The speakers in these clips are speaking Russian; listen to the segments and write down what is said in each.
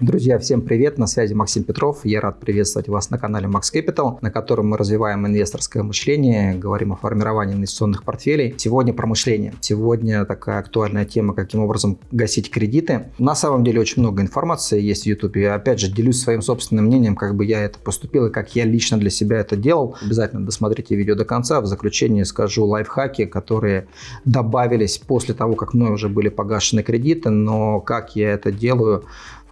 Друзья, всем привет! На связи Максим Петров. Я рад приветствовать вас на канале Max Capital, на котором мы развиваем инвесторское мышление, говорим о формировании инвестиционных портфелей. Сегодня про мышление. Сегодня такая актуальная тема, каким образом гасить кредиты. На самом деле очень много информации есть в YouTube. Я опять же делюсь своим собственным мнением, как бы я это поступил и как я лично для себя это делал. Обязательно досмотрите видео до конца. В заключение скажу лайфхаки, которые добавились после того, как мной уже были погашены кредиты, но как я это делаю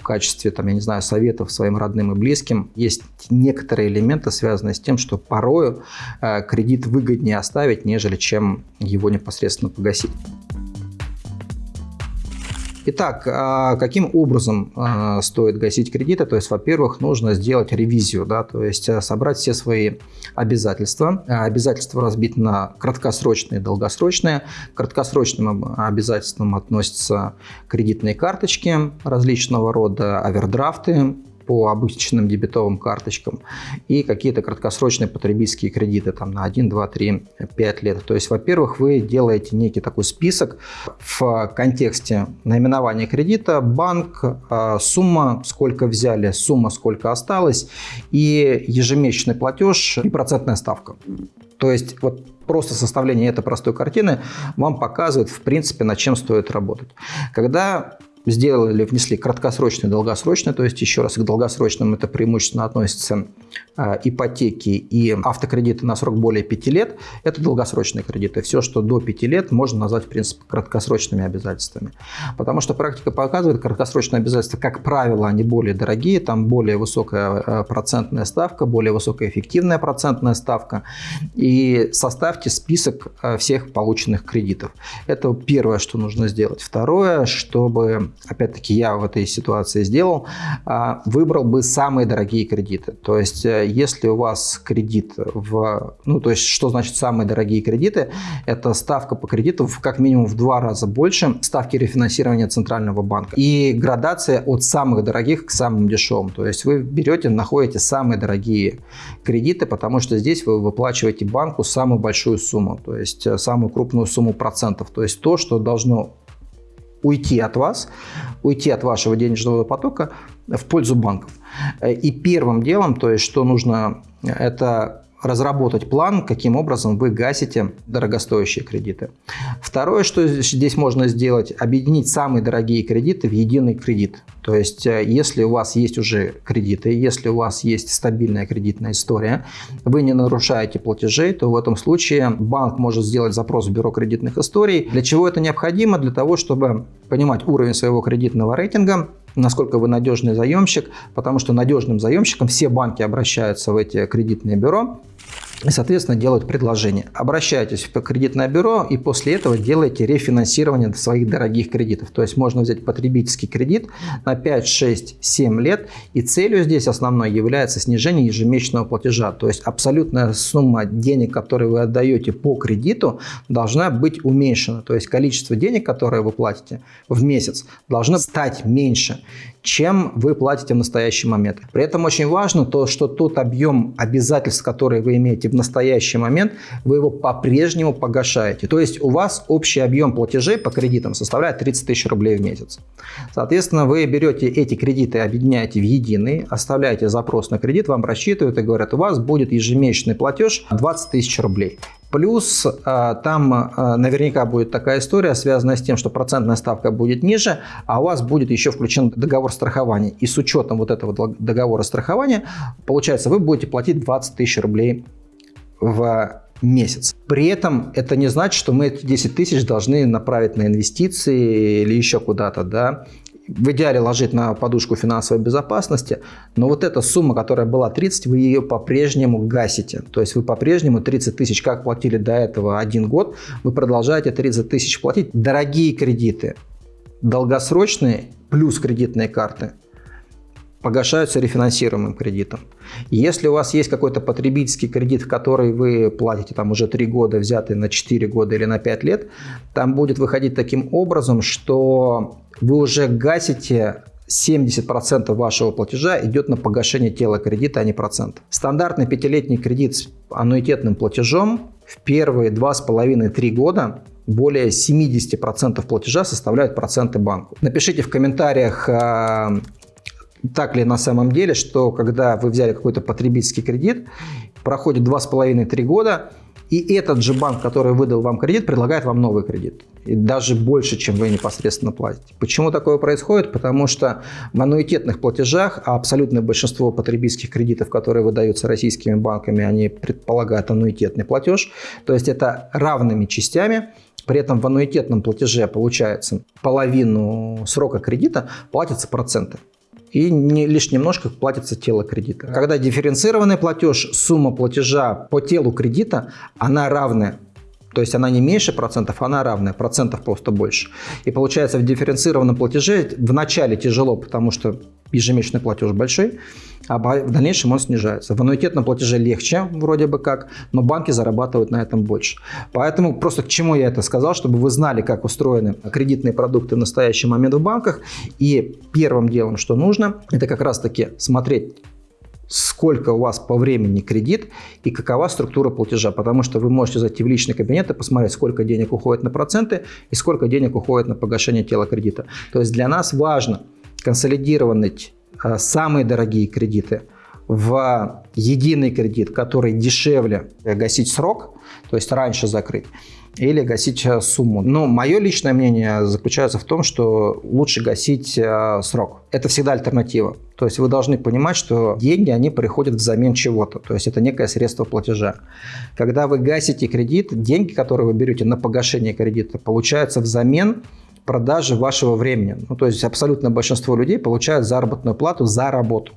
в качестве, там, я не знаю, советов своим родным и близким. Есть некоторые элементы, связанные с тем, что порою э, кредит выгоднее оставить, нежели чем его непосредственно погасить. Итак, а, каким образом а, стоит гасить кредиты? То есть, во-первых, нужно сделать ревизию, да, то есть э, собрать все свои обязательства. А, обязательства разбиты на краткосрочные и долгосрочные. К краткосрочным обязательствам относятся кредитные карточки различного рода, овердрафты, по обычным дебетовым карточкам и какие-то краткосрочные потребительские кредиты там, на 1, 2, 3, 5 лет. То есть, во-первых, вы делаете некий такой список в контексте наименования кредита, банк, а, сумма, сколько взяли, сумма, сколько осталось и ежемесячный платеж и процентная ставка. То есть вот просто составление этой простой картины вам показывает, в принципе, над чем стоит работать. Когда сделали, внесли краткосрочные и долгосрочные, то есть еще раз к долгосрочным это преимущественно относится э, ипотеки и автокредиты на срок более 5 лет, это долгосрочные кредиты. Все, что до 5 лет, можно назвать, в принципе, краткосрочными обязательствами. Потому что практика показывает, краткосрочные обязательства, как правило, они более дорогие, там более высокая э, процентная ставка, более высокая эффективная процентная ставка. И составьте список э, всех полученных кредитов. Это первое, что нужно сделать. Второе, чтобы опять-таки я в этой ситуации сделал, а, выбрал бы самые дорогие кредиты. То есть, э, если у вас кредит в... Ну, то есть, что значит самые дорогие кредиты? Это ставка по кредиту в как минимум в два раза больше ставки рефинансирования Центрального банка. И градация от самых дорогих к самым дешевым. То есть, вы берете, находите самые дорогие кредиты, потому что здесь вы выплачиваете банку самую большую сумму, то есть э, самую крупную сумму процентов. То есть, то, что должно уйти от вас, уйти от вашего денежного потока в пользу банков. И первым делом, то есть что нужно, это разработать план, каким образом вы гасите дорогостоящие кредиты. Второе, что здесь можно сделать, объединить самые дорогие кредиты в единый кредит. То есть, э, если у вас есть уже кредиты, если у вас есть стабильная кредитная история, вы не нарушаете платежей, то в этом случае банк может сделать запрос в бюро кредитных историй. Для чего это необходимо? Для того, чтобы понимать уровень своего кредитного рейтинга, насколько вы надежный заемщик, потому что надежным заемщиком все банки обращаются в эти кредитные бюро и, соответственно, делают предложение. Обращайтесь в кредитное бюро и после этого делайте рефинансирование своих дорогих кредитов. То есть можно взять потребительский кредит на 5, 6, 7 лет и целью здесь основной является снижение ежемесячного платежа. То есть абсолютная сумма денег, которые вы отдаете по кредиту, должна быть уменьшена. То есть количество денег, которые вы платите в месяц, должно стать меньше чем вы платите в настоящий момент. При этом очень важно то, что тот объем обязательств, которые вы имеете в настоящий момент, вы его по-прежнему погашаете. То есть у вас общий объем платежей по кредитам составляет 30 тысяч рублей в месяц. Соответственно, вы берете эти кредиты, объединяете в единый, оставляете запрос на кредит, вам рассчитывают и говорят, у вас будет ежемесячный платеж 20 тысяч рублей. Плюс э, там э, наверняка будет такая история, связанная с тем, что процентная ставка будет ниже, а у вас будет еще включен договор страхования. И с учетом вот этого договора страхования, получается, вы будете платить 20 тысяч рублей в месяц. При этом это не значит, что мы эти 10 тысяч должны направить на инвестиции или еще куда-то. Да? В идеале ложить на подушку финансовой безопасности, но вот эта сумма, которая была 30, вы ее по-прежнему гасите. То есть вы по-прежнему 30 тысяч, как платили до этого один год, вы продолжаете 30 тысяч платить. Дорогие кредиты, долгосрочные плюс кредитные карты погашаются рефинансируемым кредитом. Если у вас есть какой-то потребительский кредит, в который вы платите там уже 3 года, взятый на 4 года или на 5 лет, там будет выходить таким образом, что вы уже гасите 70% вашего платежа идет на погашение тела кредита, а не процент. Стандартный пятилетний кредит с аннуитетным платежом в первые 2,5-3 года более 70% платежа составляют проценты банку. Напишите в комментариях, а, так ли на самом деле, что когда вы взяли какой-то потребительский кредит, проходит 2,5-3 года, и этот же банк, который выдал вам кредит, предлагает вам новый кредит. И даже больше, чем вы непосредственно платите. Почему такое происходит? Потому что в аннуитетных платежах, а абсолютное большинство потребительских кредитов, которые выдаются российскими банками, они предполагают аннуитетный платеж. То есть это равными частями. При этом в аннуитетном платеже получается половину срока кредита платятся проценты и не, лишь немножко платится тело кредита. Когда дифференцированный платеж, сумма платежа по телу кредита, она равная. То есть она не меньше процентов, она равная, процентов просто больше. И получается в дифференцированном платеже в начале тяжело, потому что ежемесячный платеж большой, а в дальнейшем он снижается. В аннуитетном платеже легче вроде бы как, но банки зарабатывают на этом больше. Поэтому просто к чему я это сказал, чтобы вы знали, как устроены кредитные продукты в настоящий момент в банках. И первым делом, что нужно, это как раз таки смотреть сколько у вас по времени кредит и какова структура платежа. Потому что вы можете зайти в личный кабинет и посмотреть, сколько денег уходит на проценты и сколько денег уходит на погашение тела кредита. То есть для нас важно консолидировать э, самые дорогие кредиты в единый кредит, который дешевле гасить срок, то есть раньше закрыть, или гасить э, сумму. Но мое личное мнение заключается в том, что лучше гасить э, срок. Это всегда альтернатива. То есть вы должны понимать, что деньги, они приходят взамен чего-то. То есть это некое средство платежа. Когда вы гасите кредит, деньги, которые вы берете на погашение кредита, получаются взамен продажи вашего времени. Ну, то есть абсолютно большинство людей получают заработную плату за работу.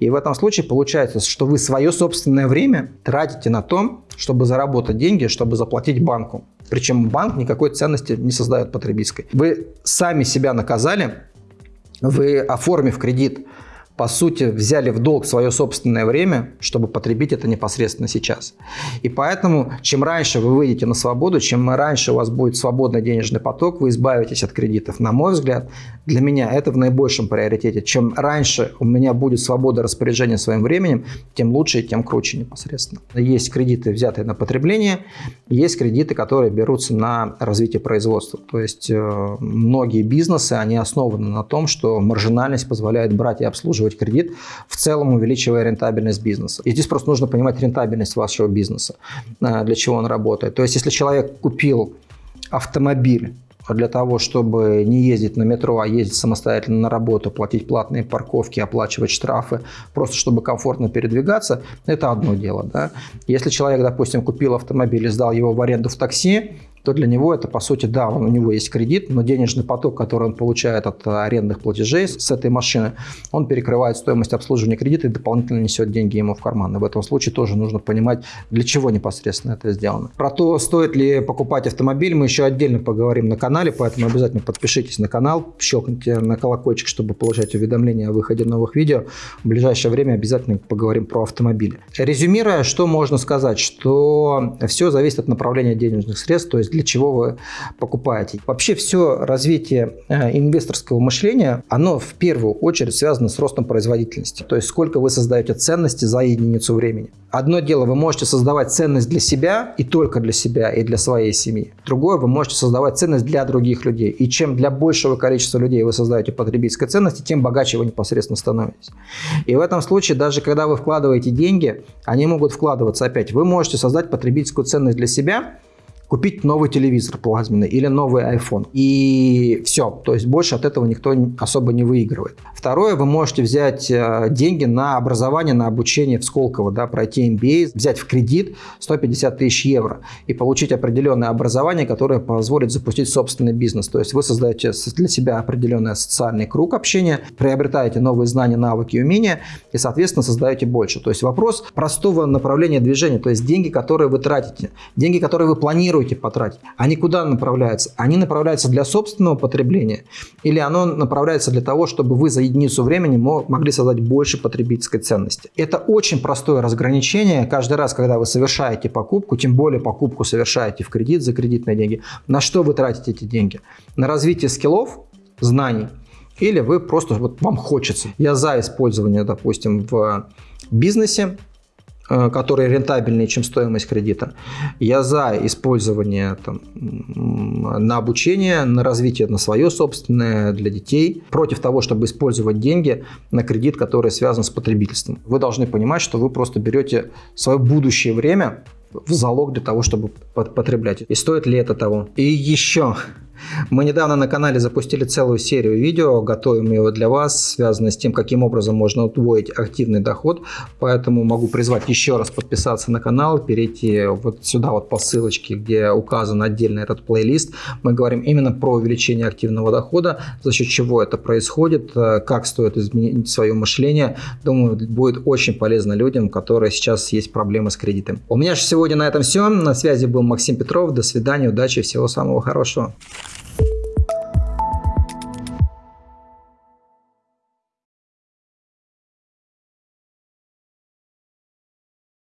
И в этом случае получается, что вы свое собственное время тратите на то, чтобы заработать деньги, чтобы заплатить банку. Причем банк никакой ценности не создает потребительской. Вы сами себя наказали, вы, оформив кредит, по сути, взяли в долг свое собственное время, чтобы потребить это непосредственно сейчас. И поэтому, чем раньше вы выйдете на свободу, чем раньше у вас будет свободный денежный поток, вы избавитесь от кредитов. На мой взгляд, для меня это в наибольшем приоритете. Чем раньше у меня будет свобода распоряжения своим временем, тем лучше и тем круче непосредственно. Есть кредиты, взятые на потребление, есть кредиты, которые берутся на развитие производства. То есть э, многие бизнесы, они основаны на том, что маржинальность позволяет брать и обслуживать обслуживать кредит, в целом увеличивая рентабельность бизнеса. И здесь просто нужно понимать рентабельность вашего бизнеса, э, для чего он работает. То есть, если человек купил автомобиль для того, чтобы не ездить на метро, а ездить самостоятельно на работу, платить платные парковки, оплачивать штрафы, просто чтобы комфортно передвигаться, это одно дело. Да? Если человек, допустим, купил автомобиль и сдал его в аренду в такси, то для него это, по сути, да, у него есть кредит, но денежный поток, который он получает от арендных платежей с этой машины, он перекрывает стоимость обслуживания кредита и дополнительно несет деньги ему в карман. И в этом случае тоже нужно понимать, для чего непосредственно это сделано. Про то, стоит ли покупать автомобиль, мы еще отдельно поговорим на канале, поэтому обязательно подпишитесь на канал, щелкните на колокольчик, чтобы получать уведомления о выходе новых видео. В ближайшее время обязательно поговорим про автомобили. Резюмируя, что можно сказать, что все зависит от направления денежных средств, то есть для чего вы покупаете. Вообще все развитие э, инвесторского мышления, оно в первую очередь связано с ростом производительности. То есть сколько вы создаете ценности за единицу времени. Одно дело, вы можете создавать ценность для себя и только для себя и для своей семьи. Другое, вы можете создавать ценность для других людей. И чем для большего количества людей вы создаете потребительской ценности, тем богаче вы непосредственно становитесь. И в этом случае, даже когда вы вкладываете деньги, они могут вкладываться опять. Вы можете создать потребительскую ценность для себя, купить новый телевизор плазменный или новый iPhone. И все. То есть больше от этого никто особо не выигрывает. Второе, вы можете взять э, деньги на образование, на обучение в Сколково, да, пройти MBA, взять в кредит 150 тысяч евро и получить определенное образование, которое позволит запустить собственный бизнес. То есть вы создаете для себя определенный социальный круг общения, приобретаете новые знания, навыки умения и, соответственно, создаете больше. То есть вопрос простого направления движения, то есть деньги, которые вы тратите, деньги, которые вы планируете планируете потратить, они куда направляются? Они направляются для собственного потребления или оно направляется для того, чтобы вы за единицу времени могли создать больше потребительской ценности? Это очень простое разграничение. Каждый раз, когда вы совершаете покупку, тем более покупку совершаете в кредит за кредитные деньги, на что вы тратите эти деньги? На развитие скиллов, знаний, или вы просто, вот вам хочется. Я за использование, допустим, в бизнесе которые рентабельнее, чем стоимость кредита. Я за использование там, на обучение, на развитие на свое собственное, для детей. Против того, чтобы использовать деньги на кредит, который связан с потребительством. Вы должны понимать, что вы просто берете свое будущее время в залог для того, чтобы потреблять. И стоит ли это того? И еще мы недавно на канале запустили целую серию видео, готовим его для вас, связанные с тем, каким образом можно удвоить активный доход. Поэтому могу призвать еще раз подписаться на канал, перейти вот сюда вот по ссылочке, где указан отдельно этот плейлист. Мы говорим именно про увеличение активного дохода, за счет чего это происходит, э, как стоит изменить свое мышление. Думаю, будет очень полезно людям, которые сейчас есть проблемы с кредитом. У меня же сегодня на этом все. На связи был Максим Петров. До свидания, удачи, всего самого хорошего.